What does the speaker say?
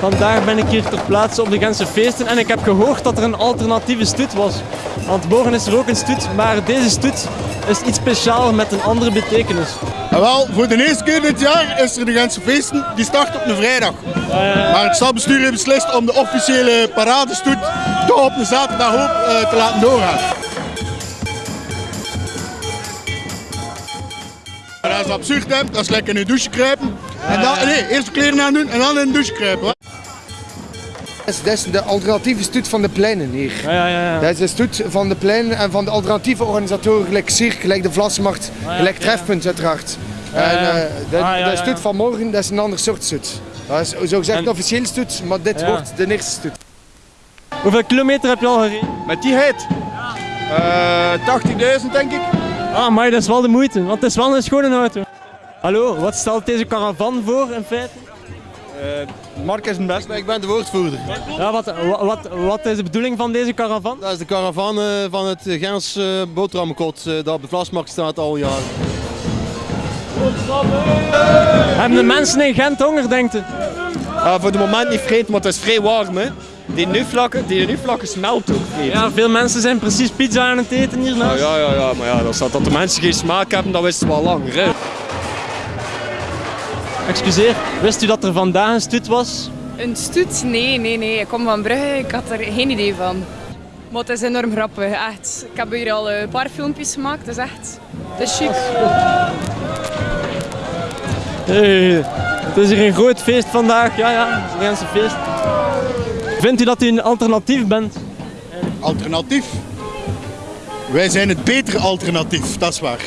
Vandaag ben ik hier ter plaatse op de Gentse feesten en ik heb gehoord dat er een alternatieve stoet was. Want morgen is er ook een stoet, maar deze stoet is iets speciaals met een andere betekenis. En wel, voor de eerste keer dit jaar is er de Gentse feesten. Die start op een vrijdag. Maar het stadbestuur heeft beslist om de officiële paradestoet toch op een zaterdag ook eh, te laten doorgaan. Dat is absurd, hè? Dat is lekker in de douche kruipen. En dan, nee, eerst de kleren aan doen en dan in de douche kruipen. Dat is, de alternatieve stoet van de pleinen hier. Ja, ja, ja. Dat is de stoet van de pleinen en van de alternatieve organisatoren, gelijk Cirque, gelijk de Vlasmarkt, gelijk ja. Trefpunt uiteraard. Ja, En eh, de, Ah, ja, de stoet ja. van morgen, dat is een ander soort stoet. Dat is zogezegd En- een officiële stoet, maar dit Ja. wordt de eerste stoet. Hoeveel kilometer heb je al gereden? Met die heet. Uh, 80.000 denk ik. Ah, maar dat is wel de moeite, want het is wel een schone auto. Hallo, wat stelt deze caravan voor in feite? Mark is een best, maar ik ben de woordvoerder. Ja, wat, wa- wat, wat is de bedoeling van deze caravan? Dat is de caravan eh, van het Gens eh, boterhammenkot eh, dat op de Vlasmarkt staat al jaren. Hebben de mensen in Gent honger, denkt u? Voor het moment niet vreed, maar het is vrij warm. Hè. Die nu-vlakken, die nu-vlakken smelten ook. Ja, veel mensen zijn precies pizza aan het eten Ah, hiernaast. ja, ja, ja, maar ja, dat, dat de mensen geen smaak hebben, dat wisten we al langer. Hè. Excuseer, wist u dat er vandaag een stoet was? Een stoet? Nee, nee, nee. Ik kom van Brugge, ik had er geen idee van. Maar het is enorm grappig, echt. Ik heb hier al een paar filmpjes gemaakt, het is echt... Het is chic. Hey, het is hier een groot feest vandaag. Ja, ja, het is een feest. Vindt u dat u een alternatief bent? Alternatief. Wij zijn het betere alternatief, dat is waar.